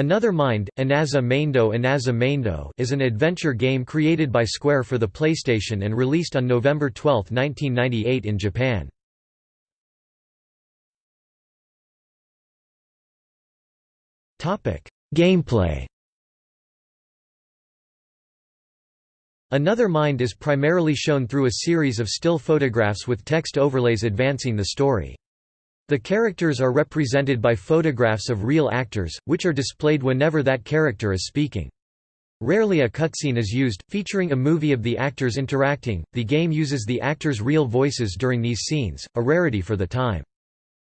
Another Mind, Anaza Maindo Anaza Maindo is an adventure game created by Square for the PlayStation and released on November 12, 1998 in Japan. Gameplay Another Mind is primarily shown through a series of still photographs with text overlays advancing the story. The characters are represented by photographs of real actors, which are displayed whenever that character is speaking. Rarely a cutscene is used, featuring a movie of the actors interacting. The game uses the actors' real voices during these scenes, a rarity for the time.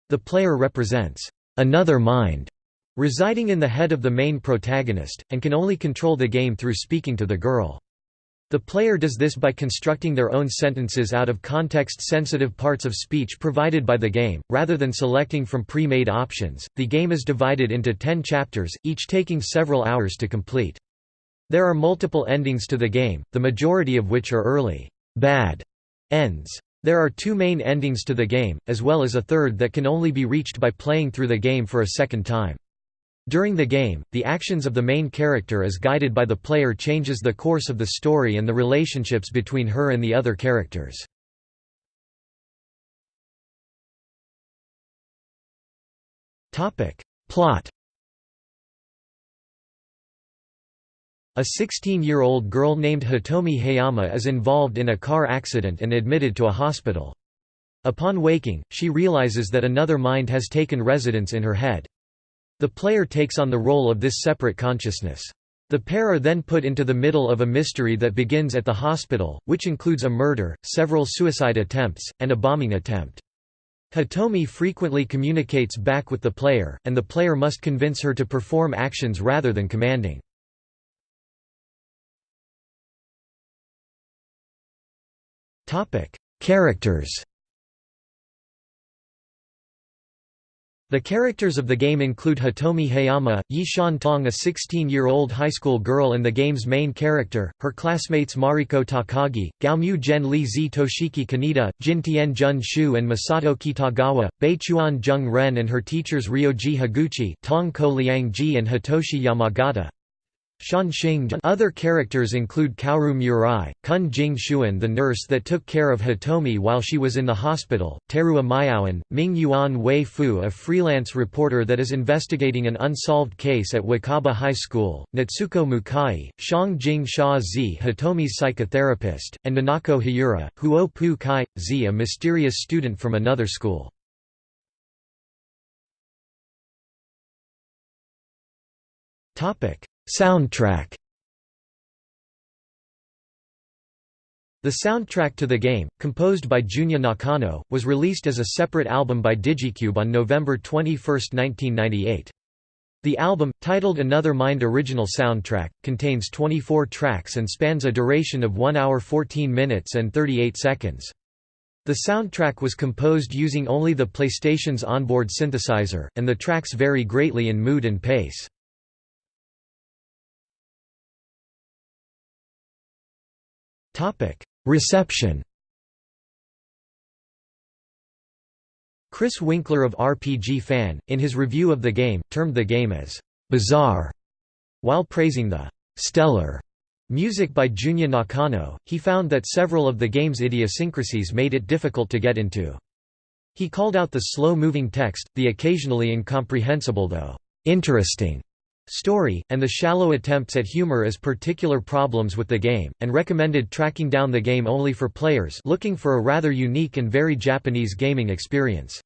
The player represents another mind residing in the head of the main protagonist, and can only control the game through speaking to the girl. The player does this by constructing their own sentences out of context-sensitive parts of speech provided by the game, rather than selecting from pre-made options. The game is divided into 10 chapters, each taking several hours to complete. There are multiple endings to the game, the majority of which are early, bad ends. There are two main endings to the game, as well as a third that can only be reached by playing through the game for a second time. During the game, the actions of the main character as guided by the player changes the course of the story and the relationships between her and the other characters. Plot A 16-year-old girl named Hitomi Hayama is involved in a car accident and admitted to a hospital. Upon waking, she realizes that another mind has taken residence in her head. The player takes on the role of this separate consciousness. The pair are then put into the middle of a mystery that begins at the hospital, which includes a murder, several suicide attempts, and a bombing attempt. Hitomi frequently communicates back with the player, and the player must convince her to perform actions rather than commanding. Characters The characters of the game include Hitomi Hayama, Yishan Tong a 16-year-old high school girl and the game's main character, her classmates Mariko Takagi, Gaomu Gen Li Zi Toshiki Kaneda, Jin Tien Jun Shu and Masato Kitagawa, Beichuan Jung Ren and her teachers Ryoji Higuchi, Tong Ko Liang Ji and Hitoshi Yamagata, other characters include Kaoru Murai, Kun Jing Xuan the nurse that took care of Hitomi while she was in the hospital, Teruo Miaoan, Ming Yuan Wei Fu a freelance reporter that is investigating an unsolved case at Wakaba High School, Natsuko Mukai, Shang Jing Sha Zi Hitomi's psychotherapist, and Nanako Hiura, Huo Pu Kai, Zi a mysterious student from another school. Topic Soundtrack The soundtrack to the game, composed by Junya Nakano, was released as a separate album by Digicube on November 21, 1998. The album, titled Another Mind Original Soundtrack, contains 24 tracks and spans a duration of 1 hour 14 minutes and 38 seconds. The soundtrack was composed using only the PlayStation's onboard synthesizer, and the tracks vary greatly in mood and pace. Topic: Reception. Chris Winkler of RPG Fan, in his review of the game, termed the game as bizarre. While praising the stellar music by Junya Nakano, he found that several of the game's idiosyncrasies made it difficult to get into. He called out the slow-moving text, the occasionally incomprehensible though interesting story, and the shallow attempts at humor as particular problems with the game, and recommended tracking down the game only for players looking for a rather unique and very Japanese gaming experience.